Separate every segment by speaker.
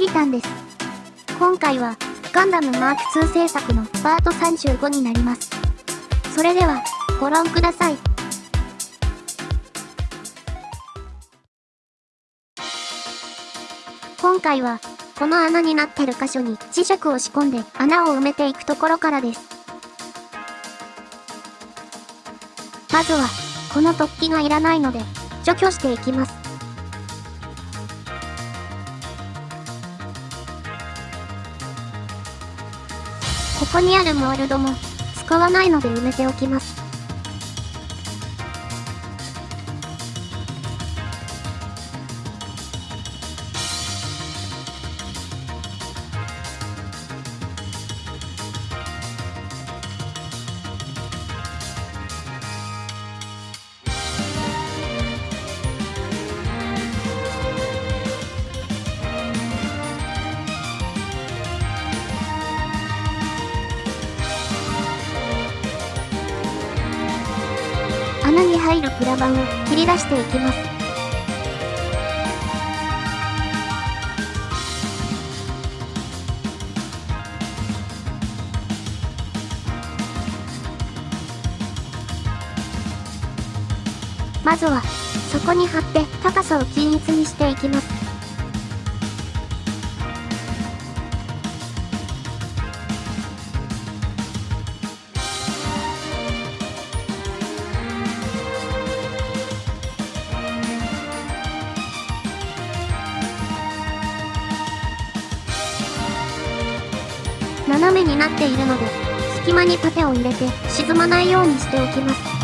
Speaker 1: きりたんです。今回は、ガンダムマーク2制作のパート35になります。それでは、ご覧ください。今回は、この穴になってる箇所に磁石を仕込んで穴を埋めていくところからです。まずは、この突起がいらないので、除去していきます。ここにあるモールドも、使わないので埋めておきます。入るプラ板を切り出していきます。まずは、そこに貼って高さを均一にしていきます。斜めになっているので、隙間にパテを入れて沈まないようにしておきます。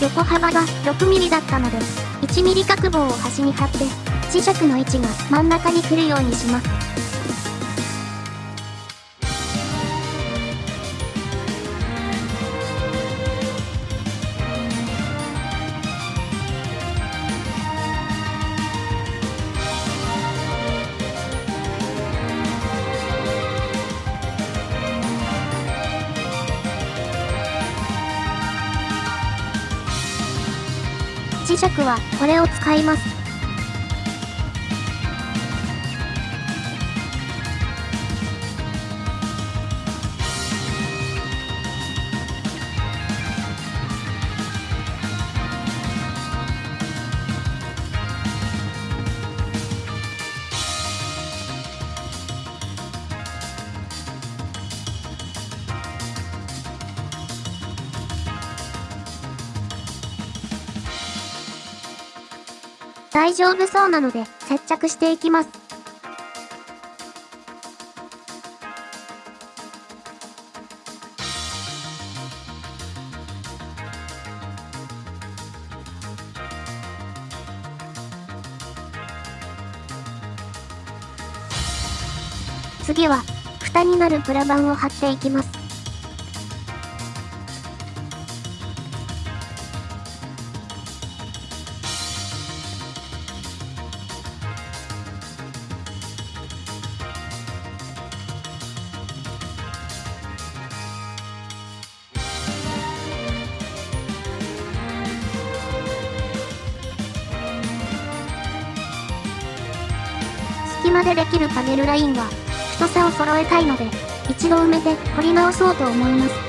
Speaker 1: 横幅が 6mm だったので、1mm 角棒を端に貼って、磁石の位置が真ん中に来るようにします。磁石はこれを使います。大丈夫そうなので接着していきます。次は、蓋になるプラ板を貼っていきます。までできるパネルラインは、太さを揃えたいので、一度埋めて掘り直そうと思います。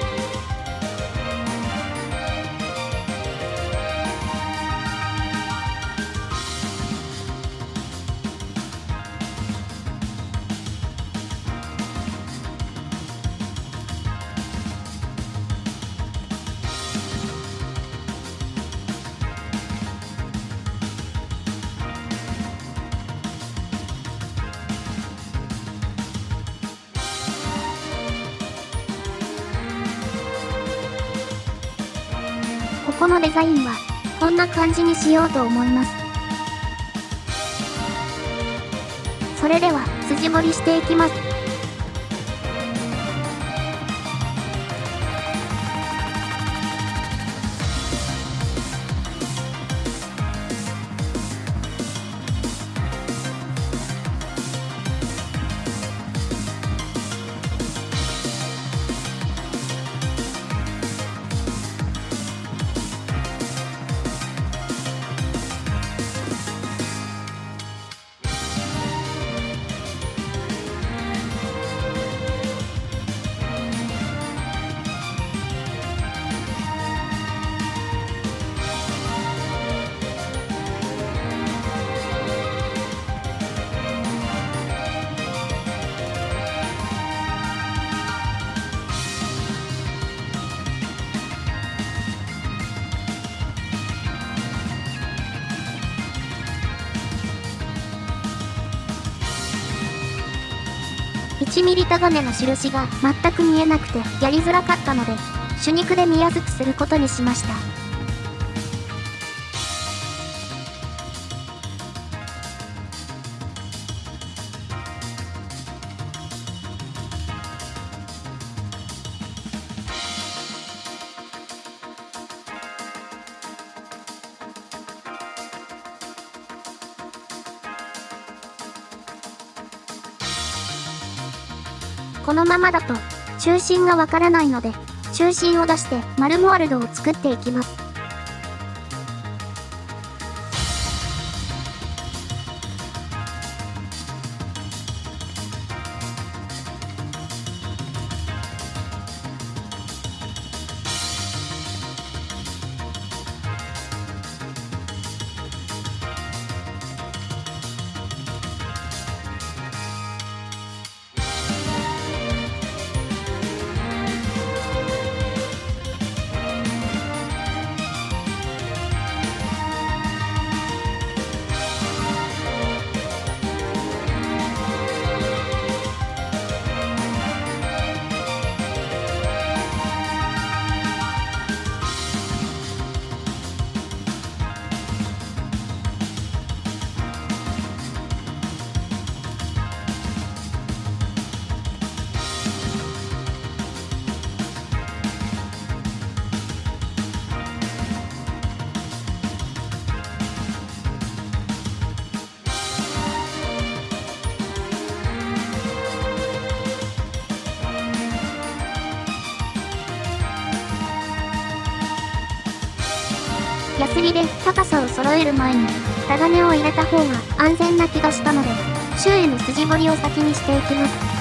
Speaker 1: このデザインは、こんな感じにしようと思います。それでは、筋彫りしていきます。1ミリタガネの印が全く見えなくてやりづらかったので、手肉で見やすくすることにしました。このままだと、中心がわからないので、中心を出して丸モワルドを作っていきます。ヤスリで高さを揃える前にタガネを入れた方が安全な気がしたので周囲の筋彫りを先にしていきます。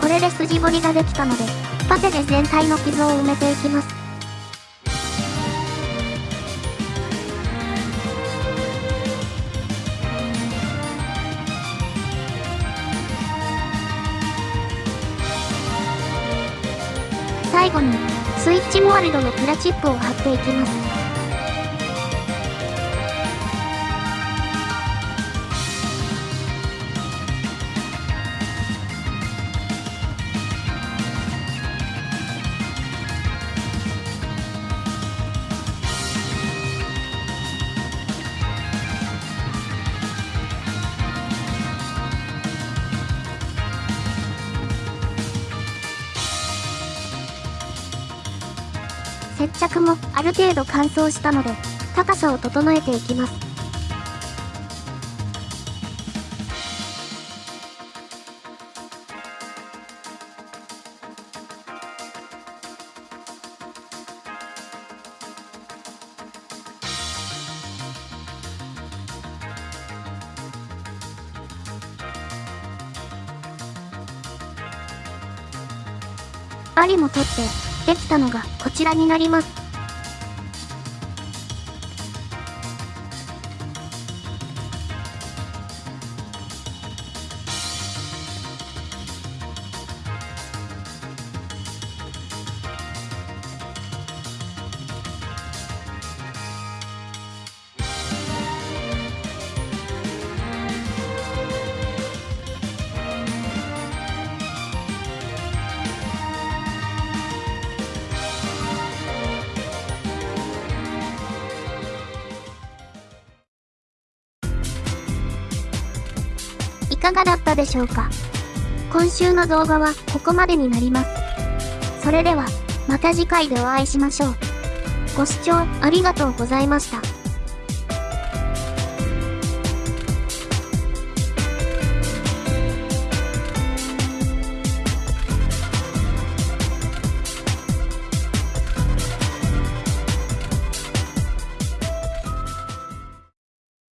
Speaker 1: これで筋彫りができたので、パテで全体の傷を埋めていきます。に、スイッチモールドのプラチップを貼っていきます。接着もある程度乾燥したので、高さを整えていきます。針も取ってできたのがこちらになります。かがだったでしょうか？今週の動画はここまでになります。それでは、また次回でお会いしましょう。ご視聴ありがとうございました。